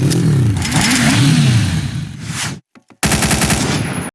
Mm-hmm.